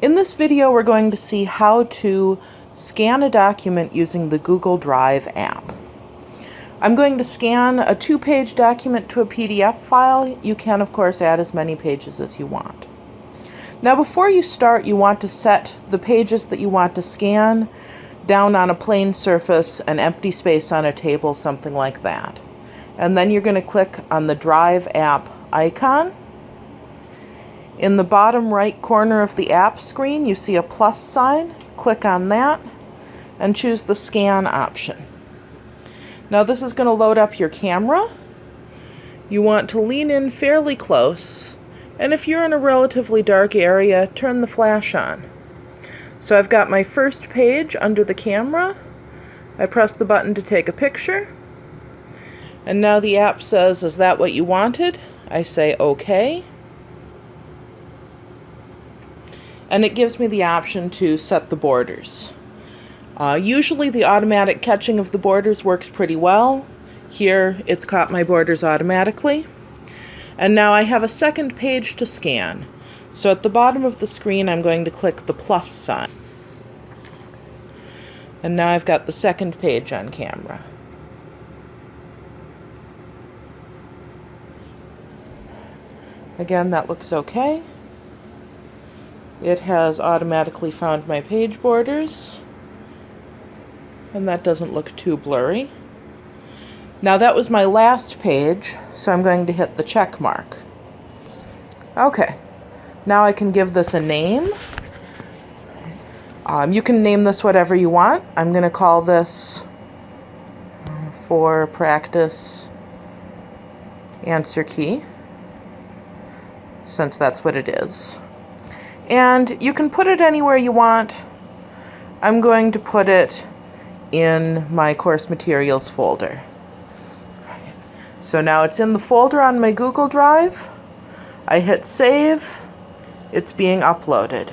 In this video, we're going to see how to scan a document using the Google Drive app. I'm going to scan a two-page document to a PDF file. You can, of course, add as many pages as you want. Now, before you start, you want to set the pages that you want to scan down on a plain surface, an empty space on a table, something like that. And then you're going to click on the Drive app icon in the bottom right corner of the app screen, you see a plus sign. Click on that and choose the scan option. Now this is going to load up your camera. You want to lean in fairly close, and if you're in a relatively dark area, turn the flash on. So I've got my first page under the camera. I press the button to take a picture. And now the app says, is that what you wanted? I say okay. And it gives me the option to set the borders. Uh, usually the automatic catching of the borders works pretty well. Here it's caught my borders automatically. And now I have a second page to scan. So at the bottom of the screen I'm going to click the plus sign. And now I've got the second page on camera. Again, that looks okay. It has automatically found my page borders. And that doesn't look too blurry. Now that was my last page, so I'm going to hit the check mark. Okay, now I can give this a name. Um, you can name this whatever you want. I'm going to call this uh, for practice answer key, since that's what it is. And you can put it anywhere you want. I'm going to put it in my course materials folder. So now it's in the folder on my Google Drive. I hit save. It's being uploaded.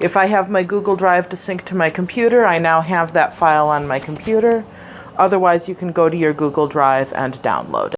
If I have my Google Drive to sync to my computer, I now have that file on my computer. Otherwise, you can go to your Google Drive and download it.